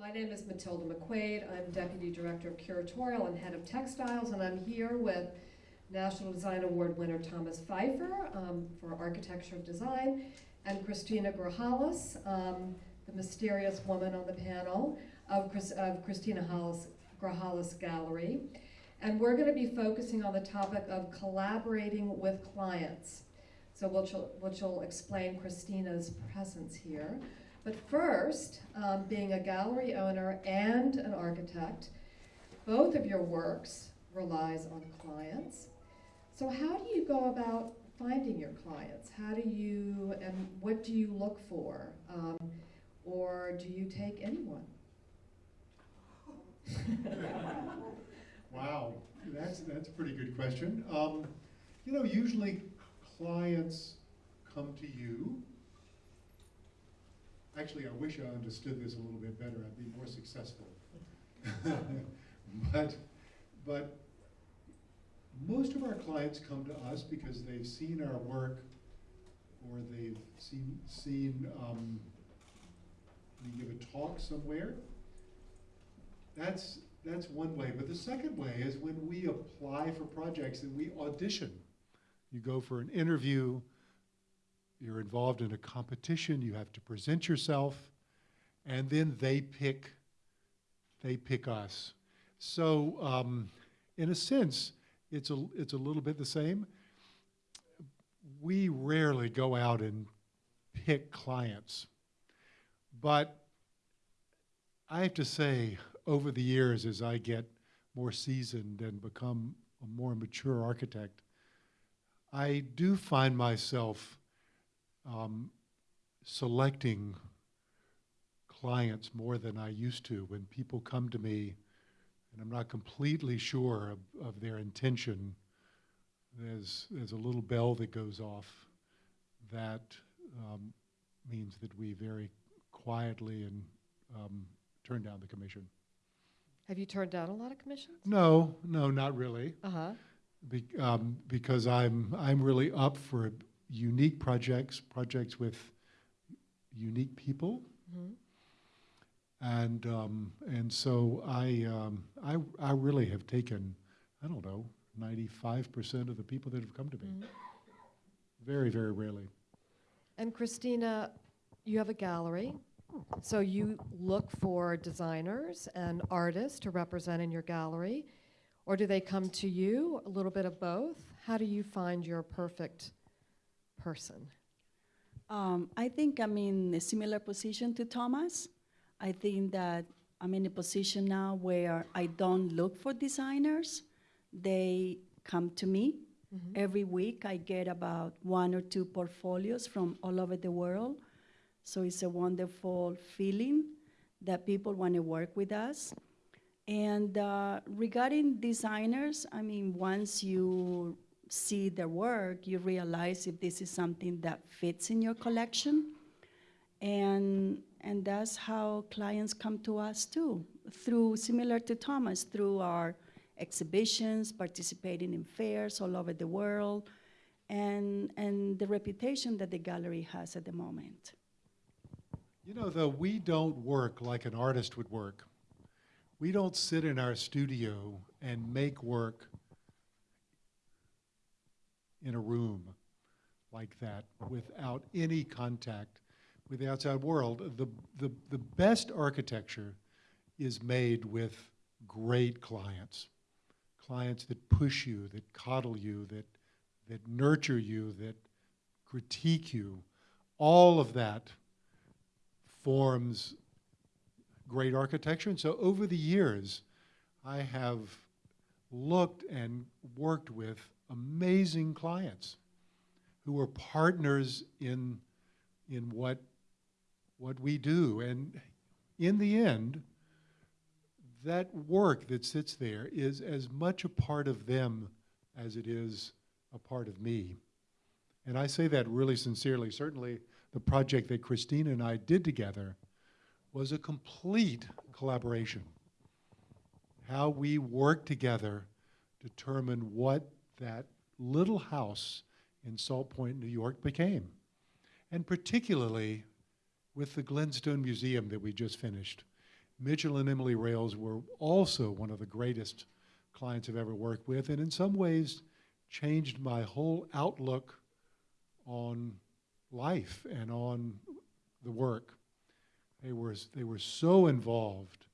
My name is Matilda McQuaid. I'm Deputy Director of Curatorial and Head of Textiles, and I'm here with National Design Award winner Thomas Phifer um, for Architecture of Design, and Christina Grajales, um, the mysterious woman on the panel of, Chris, of Christina Hollis, Grajales Gallery. And we're going to be focusing on the topic of collaborating with clients. So which will, which will explain Christina's presence here. But first, um, being a gallery owner and an architect, both of your works relies on clients. So how do you go about finding your clients? How do you, and what do you look for? Um, or do you take anyone? wow, that's, that's a pretty good question. Um, you know, usually clients come to you. Actually, I wish I understood this a little bit better. I'd be more successful. but, but most of our clients come to us because they've seen our work or they've seen, seen um, we give a talk somewhere. That's, that's one way. But the second way is when we apply for projects and we audition. You go for an interview, you're involved in a competition, you have to present yourself, and then they pick, they pick us. So um, in a sense, it's a, it's a little bit the same. We rarely go out and pick clients. But I have to say, over the years, as I get more seasoned and become a more mature architect, I do find myself um, selecting clients more than I used to when people come to me and I'm not completely sure of, of their intention. There's, there's a little bell that goes off that um, means that we very quietly and um, turn down the commission. Have you turned down a lot of commissions? No, no, not really. Uh-huh. Be, um, because I'm I'm really up for unique projects, projects with unique people, Mhm. and um, and so I um, I I really have taken I don't know 95 percent of the people that have come to me. Mhm. Very very rarely. And Christina, you have a gallery, so you look for designers and artists to represent in your gallery, or do they come to you? A little bit of both. How do you find your perfect person? Um, I think I'm in a similar position to Thomas. I think that I'm in a position now where I don't look for designers. They come to me. Mhm. Every week I get about one or two portfolios from all over the world. So it's a wonderful feeling that people want to work with us. And uh, regarding designers, I mean, once you see their work, you realize if this is something that fits in your collection. And, and that's how clients come to us too, through, similar to Thomas, through our exhibitions, participating in fairs all over the world, and, and the reputation that the gallery has at the moment. You know, though we don't work like an artist would work. We don't sit in our studio and make work in a room like that without any contact with the outside world. The, the, the best architecture is made with great clients. Clients that push you, that coddle you, that, that nurture you, that critique you. All of that forms great architecture. And so over the years, I have looked and worked with amazing clients who are partners in, in what, what we do. And in the end, that work that sits there is as much a part of them as it is a part of me. And I say that really sincerely. Certainly, the project that Christina and I did together was a complete collaboration. How we worked together determined what that little house in Salt Point, New York became. And particularly with the Glenstone Museum that we just finished. Mitchell and Emily Rales were also one of the greatest clients I've ever worked with, and in some ways changed my whole outlook on life and on the work. They were, they were so involved,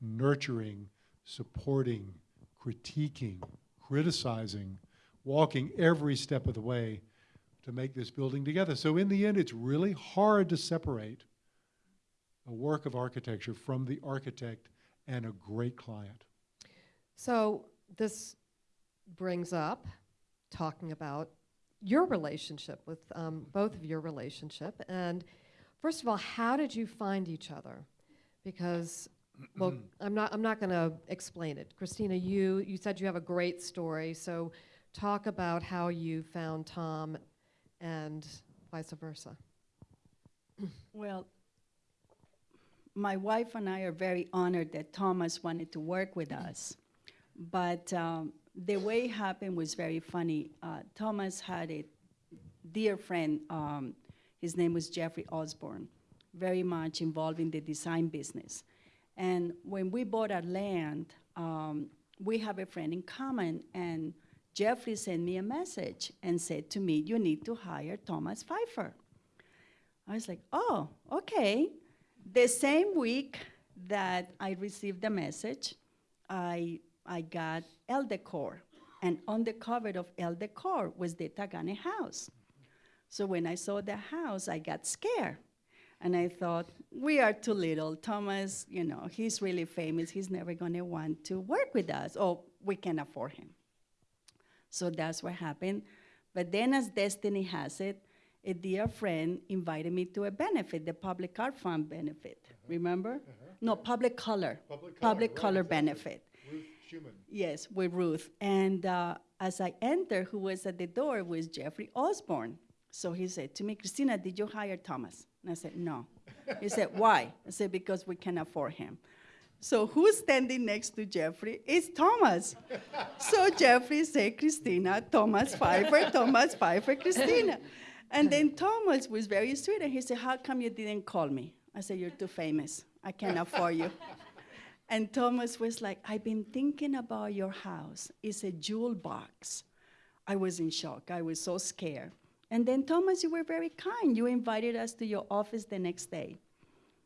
nurturing, supporting, critiquing, criticizing, walking every step of the way to make this building together. So in the end, it's really hard to separate a work of architecture from the architect and a great client. So this brings up talking about your relationship with um, both of your relationship. And first of all, how did you find each other? Because well, I'm not I'm not going to explain it. Christina, you you said you have a great story. So talk about how you found Tom and vice versa. Well, my wife and I are very honored that Thomas wanted to work with us. But um, the way it happened was very funny. Uh, Thomas had a dear friend, um, his name was Jeffrey Osborne, very much involved in the design business. And when we bought our land, um, we have a friend in common, and Jeffrey sent me a message and said to me, You need to hire Thomas Phifer. I was like, Oh, okay. The same week that I received the message, I, I got Elle Decor. And on the cover of Elle Decor was the Taghkanic house. So when I saw the house, I got scared. And I thought, we are too little. Thomas, you know, he's really famous. He's never going to want to work with us. Oh, we can afford him. So that's what happened. But then, as destiny has it, a dear friend invited me to a benefit, the Public Art Fund benefit. Remember? No, Public Color. Public Color benefit. Ruth Shuman. Yes, with Ruth. And uh, as I entered, who was at the door was Jeffrey Osborne. So he said to me, Christina, did you hire Thomas? And I said, no. He said, why? I said, because we can afford him. So who's standing next to Jeffrey? It's Thomas. so Jeffrey said, Christina, Thomas Phifer, Thomas Phifer, Christina. And then Thomas was very sweet, and he said, how come you didn't call me? I said, you're too famous. I can't afford you. And Thomas was like, I've been thinking about your house. It's a jewel box. I was in shock. I was so scared. And then, Thomas, you were very kind. You invited us to your office the next day.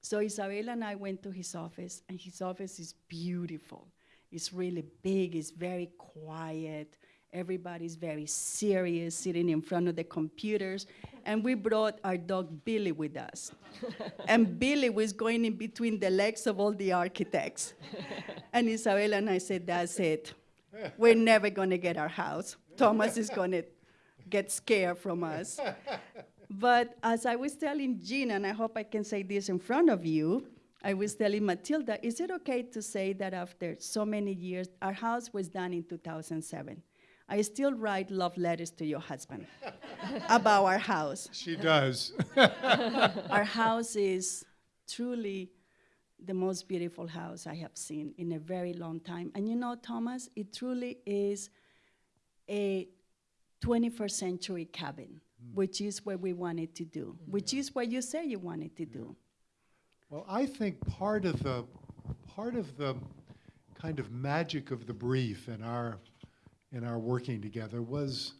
So Isabel and I went to his office, and his office is beautiful. It's really big, it's very quiet. Everybody's very serious, sitting in front of the computers. And we brought our dog Billy with us. and Billy was going in between the legs of all the architects. and Isabel and I said, That's it. We're never going to get our house. Thomas is going to get scared from us. But as I was telling Gina, and I hope I can say this in front of you, I was telling Matilda, is it okay to say that after so many years, our house was done in 2007? I still write love letters to your husband about our house. She does. Our house is truly the most beautiful house I have seen in a very long time. And you know, Thomas, it truly is a 21st century cabin, hmm. which is what we wanted to do, which is what you say you wanted to do. Well, I think part of the part of the kind of magic of the brief in our in our working together was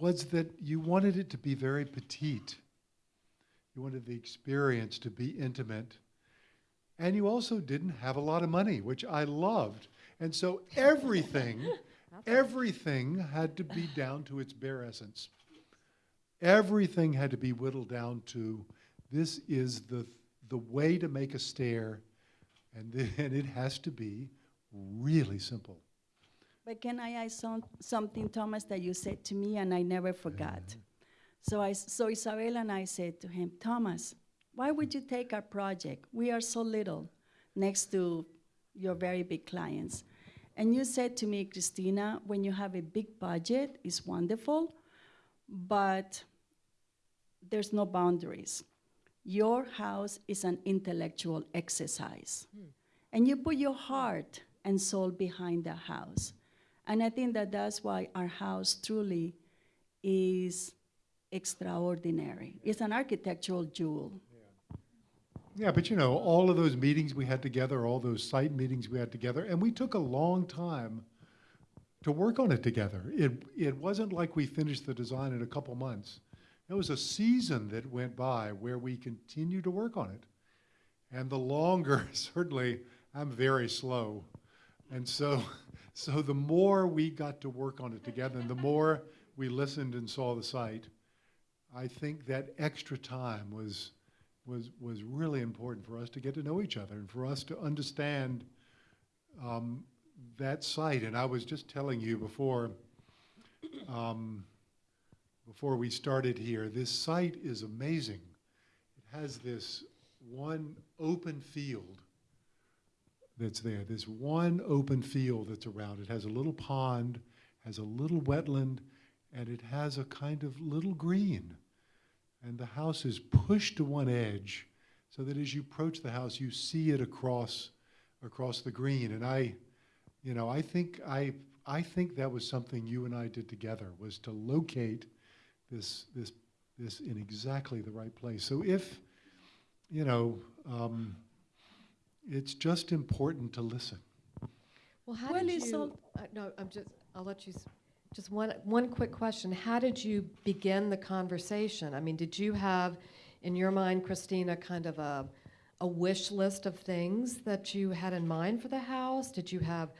was that you wanted it to be very petite. You wanted the experience to be intimate. And you also didn't have a lot of money, which I loved. And so everything everything had to be down to its bare essence. Everything had to be whittled down to this is the the way to make a stair, and, th- and it has to be really simple. But can I add some, something, Thomas, that you said to me and I never forgot? So, I, s- so Isabel and I said to him, Thomas, why would you take our project? We are so little next to your very big clients. And you said to me, Christina, when you have a big budget, it's wonderful, but there's no boundaries. Your house is an intellectual exercise. Hmm. And you put your heart and soul behind the house. And I think that that's why our house truly is extraordinary. It's an architectural jewel. Yeah, but you know, all of those meetings we had together, all those site meetings we had together, and we took a long time to work on it together. It, it wasn't like we finished the design in a couple months. It was a season that went by where we continued to work on it. And the longer, certainly, I'm very slow. And so, so the more we got to work on it together and the more we listened and saw the site, I think that extra time was, was, was really important for us to get to know each other and for us to understand um, that site. And I was just telling you before, um, before we started here, this site is amazing. It has this one open field that's there, this one open field that's around. It has a little pond, has a little wetland, and it has a kind of little green. And the house is pushed to one edge so that as you approach the house, you see it across, across the green. And I, you know, I think, I, I think that was something you and I did together, was to locate this, this, this in exactly the right place. So if, you know, um, it's just important to listen. Well, how Well, did you, all- uh, no, I'm just, I'll let you, s- just one, one quick question. How did you begin the conversation? I mean, did you have, in your mind, Christina, kind of a, a wish list of things that you had in mind for the house? Did you have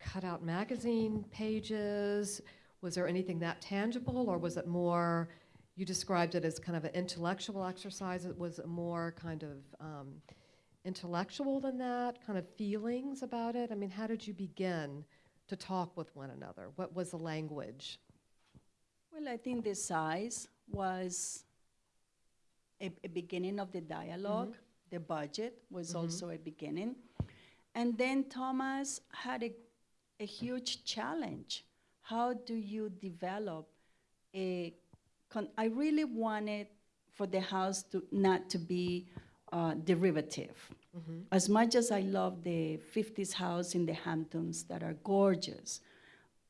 cutout magazine pages? Was there anything that tangible, or was it more, you described it as kind of an intellectual exercise? It was more kind of um, intellectual than that, kind of feelings about it? I mean, how did you begin to talk with one another? What was the language? Well, I think the size was a, a beginning of the dialog The budget was Mhm. also a beginning. And then Thomas had a, a huge challenge. How do you develop a, con- I really wanted for the house to not to be uh, derivative. Mhm. As much as I love the 50s house in the Hamptons that are gorgeous,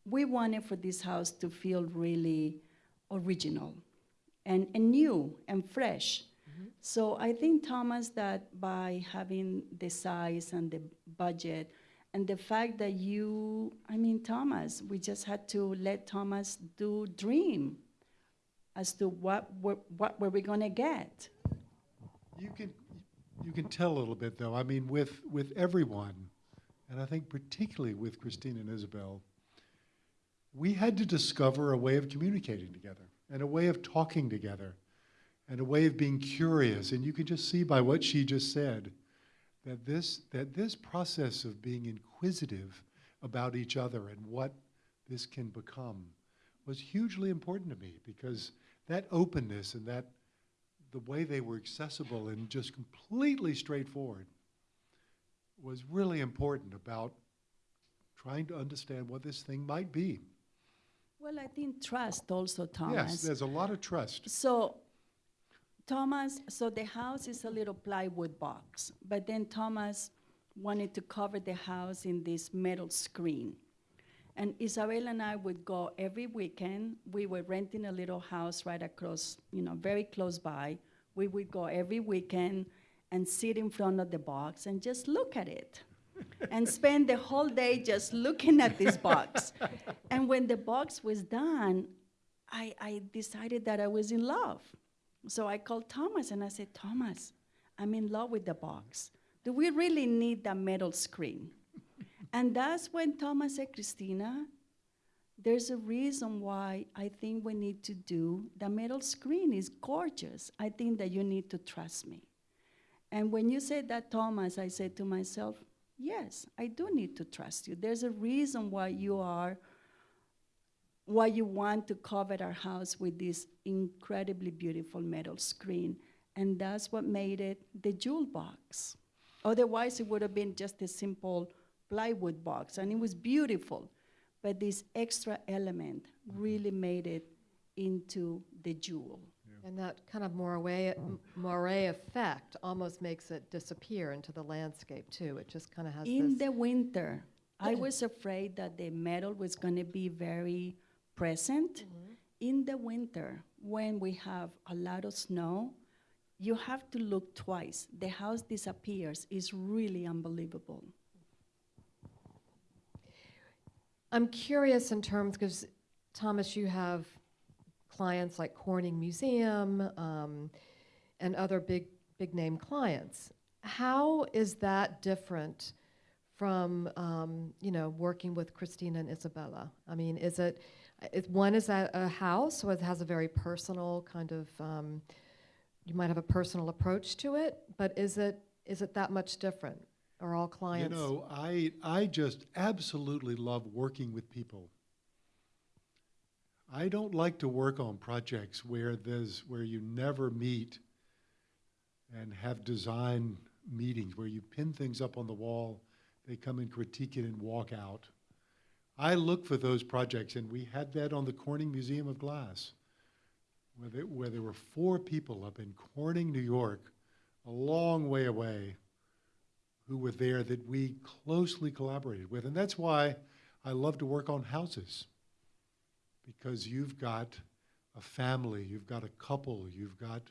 we wanted for this house to feel really original and, and new and fresh. So I think, Thomas, that by having the size and the budget and the fact that you, I mean, Thomas, we just had to let Thomas do dream as to what, what, what were we gonna get. You can, you can tell a little bit, though. I mean, with, with everyone, and I think particularly with Christine and Isabel, we had to discover a way of communicating together and a way of talking together and a way of being curious. And you can just see by what she just said that this, that this process of being inquisitive about each other and what this can become was hugely important to me because that openness and that the way they were accessible and just completely straightforward was really important about trying to understand what this thing might be. Well, I think trust also, Thomas. Yes, there's a lot of trust. So, Thomas, so the house is a little plywood box, but then Thomas wanted to cover the house in this metal screen. And Isabel and I would go every weekend. We were renting a little house right across, you know, very close by. We would go every weekend and sit in front of the box and just look at it and spend the whole day just looking at this box. and when the box was done, I, I decided that I was in love. So I called Thomas and I said, Thomas, I'm in love with the box. Do we really need that metal screen? And that's when Thomas said, Christina, there's a reason why I think we need to do the metal screen is gorgeous. I think that you need to trust me. And when you said that, Thomas, I said to myself, yes, I do need to trust you. There's a reason why you are why you want to cover our house with this incredibly beautiful metal screen. And that's what made it the jewel box. Otherwise, it would have been just a simple plywood box, and it was beautiful. But this extra element really made it into the jewel. And that kind of moire, moire effect almost makes it disappear into the landscape too. It just kind of has In the winter, I was afraid that the metal was going to be very present. Mhm. In the winter, when we have a lot of snow, you have to look twice. The house disappears. It's really unbelievable. I'm curious in terms, because Thomas, you have clients like Corning Museum um, and other big, big name clients. How is that different from, um, you know, working with Christina and Isabella? I mean, is it, is one is a, a house, so it has a very personal kind of, um, you might have a personal approach to it, but is it, is it that much different? Are all You clients? know, I, I just absolutely love working with people. I don't like to work on projects where there's, where you never meet and have design meetings, where you pin things up on the wall, they come and critique it and walk out. I look for those projects, and we had that on the Corning Museum of Glass, where there, where there were four people up in Corning, New York, a long way away, who were there that we closely collaborated with. And that's why I love to work on houses, because you've got a family, you've got a couple, you've got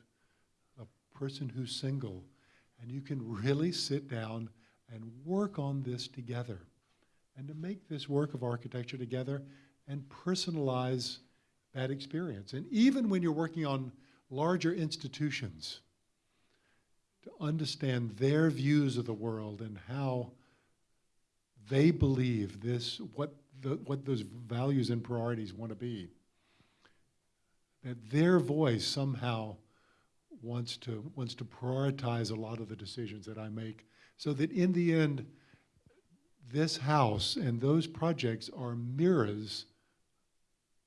a person who's single, and you can really sit down and work on this together and to make this work of architecture together and personalize that experience. And even when you're working on larger institutions, to understand their views of the world and how they believe this, what, the, what those values and priorities want to be. That their voice somehow wants to, wants to prioritize a lot of the decisions that I make, so that in the end, this house and those projects are mirrors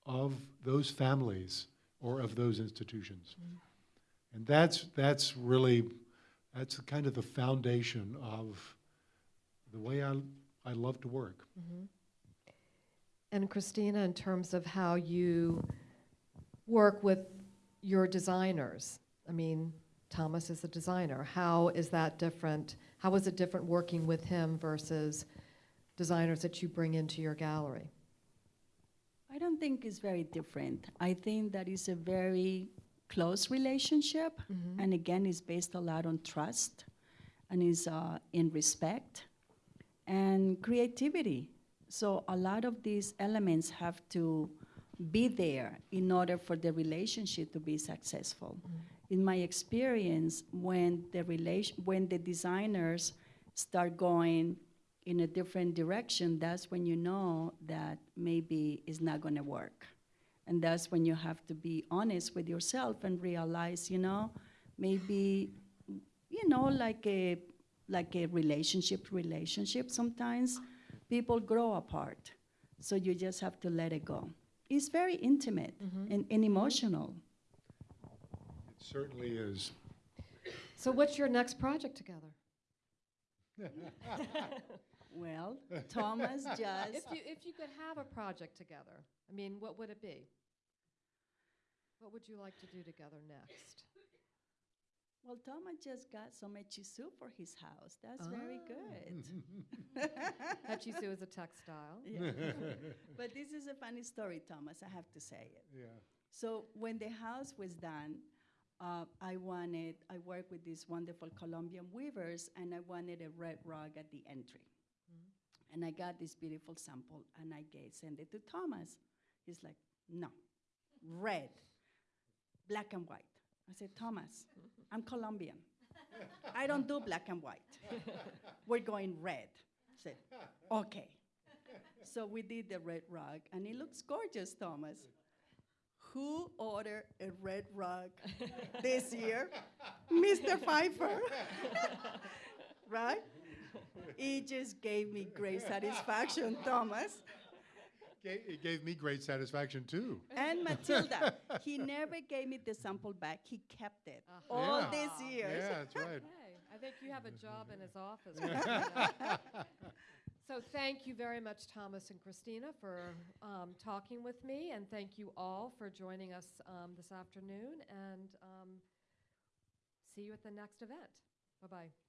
of those families or of those institutions. Mm-hmm. And that's, that's really, that's kind of the foundation of the way I, I love to work. Mhm. And Christina, in terms of how you work with your designers, I mean, Thomas is a designer. How is that different? How is it different working with him versus designers that you bring into your gallery? I don't think it's very different. I think that is a very close relationship, Mhm. and again, it's based a lot on trust, and is uh, in respect and creativity. So a lot of these elements have to be there in order for the relationship to be successful. In my experience, when the relation, when the designers start going in a different direction, that's when you know that maybe it's not going to work. And that's when you have to be honest with yourself and realize, you know, maybe, you know, like a like a relationship relationship sometimes people grow apart. So you just have to let it go. It's very intimate Mhm. and, and emotional. It certainly is. So what's your next project together? Well, Thomas just. If you, if you could have a project together, I mean, what would it be? What would you like to do together next? well, Thomas just got some soup for his house. That's very Ah. good. Hachisu is a textile. Yeah. but this is a funny story, Thomas. I have to say it. Yeah. So when the house was done, uh, I wanted, I worked with these wonderful Colombian weavers, and I wanted a red rug at the entry. And I got this beautiful sample, and I gave, sent it to Thomas. He's like, no, red, black and white. I said, Thomas, I'm Colombian. I don't do black and white. We're going red. I said, okay. So we did the red rug, and it looks gorgeous, Thomas. Who ordered a red rug this year? Mr. Phifer. right? It just gave me great satisfaction, Thomas. It gave me great satisfaction too. And Matilda, he never gave me the sample back. He kept it Ah. all Yeah. these years. Yeah, that's right. Hey, I think you have a job in his office. So thank you very much, Thomas and Christina, for um, talking with me, and thank you all for joining us um, this afternoon, and um, see you at the next event. Bye-bye.